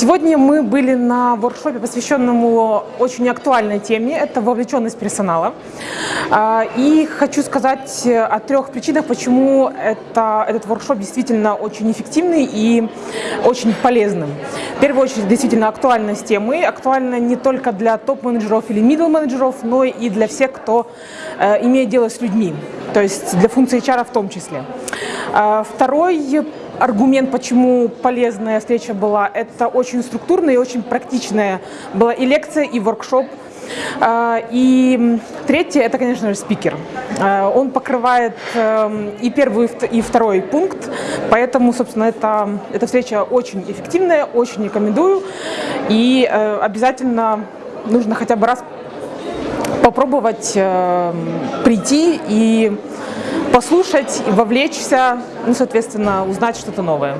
Сегодня мы были на воркшопе, посвященному очень актуальной теме, это вовлеченность персонала. А, и хочу сказать о трех причинах, почему это, этот воркшоп действительно очень эффективный и очень полезным. В первую очередь, действительно актуальность темы, актуальна не только для топ-менеджеров или middle менеджеров, но и для всех, кто э, имеет дело с людьми, то есть для функции HR в том числе. А, второй аргумент, почему полезная встреча была, это очень структурная и очень практичная была и лекция, и воркшоп. А, и третье, это, конечно же, спикер. А, он покрывает эм, и первый, и второй пункт, поэтому, собственно, это, эта встреча очень эффективная, очень рекомендую. И э, обязательно нужно хотя бы раз попробовать эм, прийти и послушать, вовлечься, ну, соответственно, узнать что-то новое.